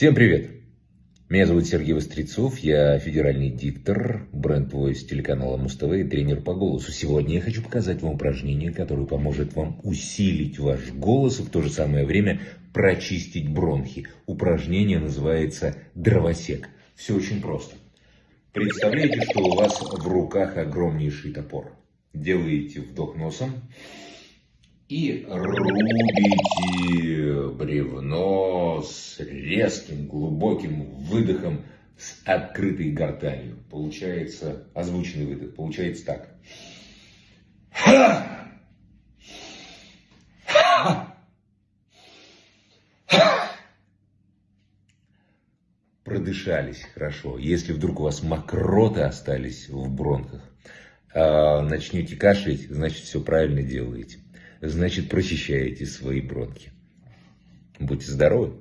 Всем привет! Меня зовут Сергей Вострецов, я федеральный диктор, бренд-войс телеканала Муз-ТВ и тренер по голосу. Сегодня я хочу показать вам упражнение, которое поможет вам усилить ваш голос и в то же самое время прочистить бронхи. Упражнение называется «Дровосек». Все очень просто. Представляете, что у вас в руках огромнейший топор. Делаете вдох носом и рубите бревно с резким глубоким выдохом с открытой гортанью. Получается озвученный выдох. Получается так. Продышались хорошо. Если вдруг у вас мокроты остались в бронхах, а, начнете кашлять, значит все правильно делаете значит прочищаете свои бронхи. Будьте здоровы!